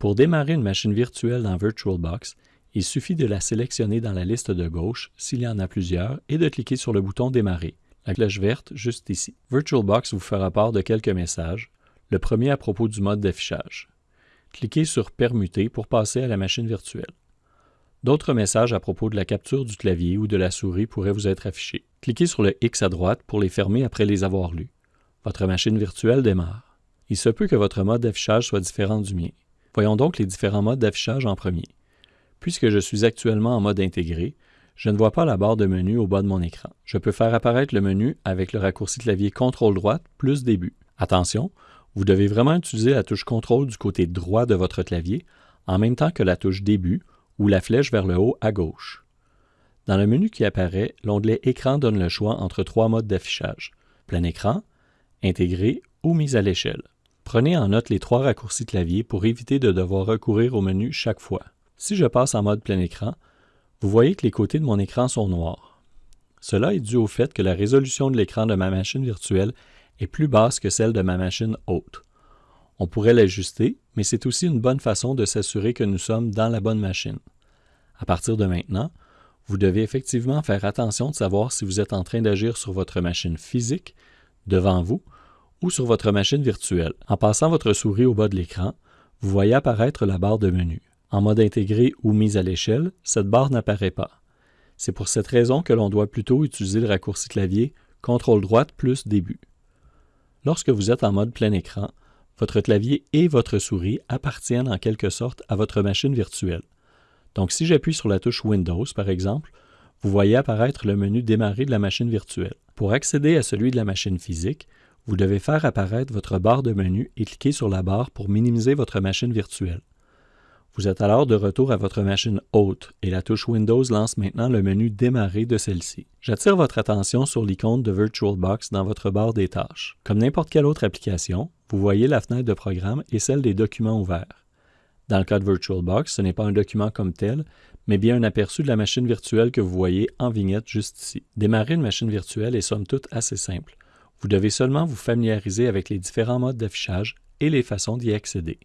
Pour démarrer une machine virtuelle dans VirtualBox, il suffit de la sélectionner dans la liste de gauche s'il y en a plusieurs et de cliquer sur le bouton Démarrer, la cloche verte juste ici. VirtualBox vous fera part de quelques messages, le premier à propos du mode d'affichage. Cliquez sur Permuter pour passer à la machine virtuelle. D'autres messages à propos de la capture du clavier ou de la souris pourraient vous être affichés. Cliquez sur le X à droite pour les fermer après les avoir lus. Votre machine virtuelle démarre. Il se peut que votre mode d'affichage soit différent du mien. Voyons donc les différents modes d'affichage en premier. Puisque je suis actuellement en mode intégré, je ne vois pas la barre de menu au bas de mon écran. Je peux faire apparaître le menu avec le raccourci clavier CTRL droite plus début. Attention, vous devez vraiment utiliser la touche CTRL du côté droit de votre clavier en même temps que la touche début ou la flèche vers le haut à gauche. Dans le menu qui apparaît, l'onglet Écran donne le choix entre trois modes d'affichage, plein écran, intégré ou mise à l'échelle. Prenez en note les trois raccourcis clavier pour éviter de devoir recourir au menu chaque fois. Si je passe en mode plein écran, vous voyez que les côtés de mon écran sont noirs. Cela est dû au fait que la résolution de l'écran de ma machine virtuelle est plus basse que celle de ma machine haute. On pourrait l'ajuster, mais c'est aussi une bonne façon de s'assurer que nous sommes dans la bonne machine. À partir de maintenant, vous devez effectivement faire attention de savoir si vous êtes en train d'agir sur votre machine physique, devant vous, ou sur votre machine virtuelle. En passant votre souris au bas de l'écran, vous voyez apparaître la barre de menu. En mode intégré ou mise à l'échelle, cette barre n'apparaît pas. C'est pour cette raison que l'on doit plutôt utiliser le raccourci clavier CTRL droite plus début. Lorsque vous êtes en mode plein écran, votre clavier et votre souris appartiennent en quelque sorte à votre machine virtuelle. Donc si j'appuie sur la touche Windows, par exemple, vous voyez apparaître le menu Démarrer de la machine virtuelle. Pour accéder à celui de la machine physique, vous devez faire apparaître votre barre de menu et cliquer sur la barre pour minimiser votre machine virtuelle. Vous êtes alors de retour à votre machine haute et la touche Windows lance maintenant le menu Démarrer de celle-ci. J'attire votre attention sur l'icône de VirtualBox dans votre barre des tâches. Comme n'importe quelle autre application, vous voyez la fenêtre de programme et celle des documents ouverts. Dans le cas de VirtualBox, ce n'est pas un document comme tel, mais bien un aperçu de la machine virtuelle que vous voyez en vignette juste ici. Démarrer une machine virtuelle est somme toute assez simple. Vous devez seulement vous familiariser avec les différents modes d'affichage et les façons d'y accéder.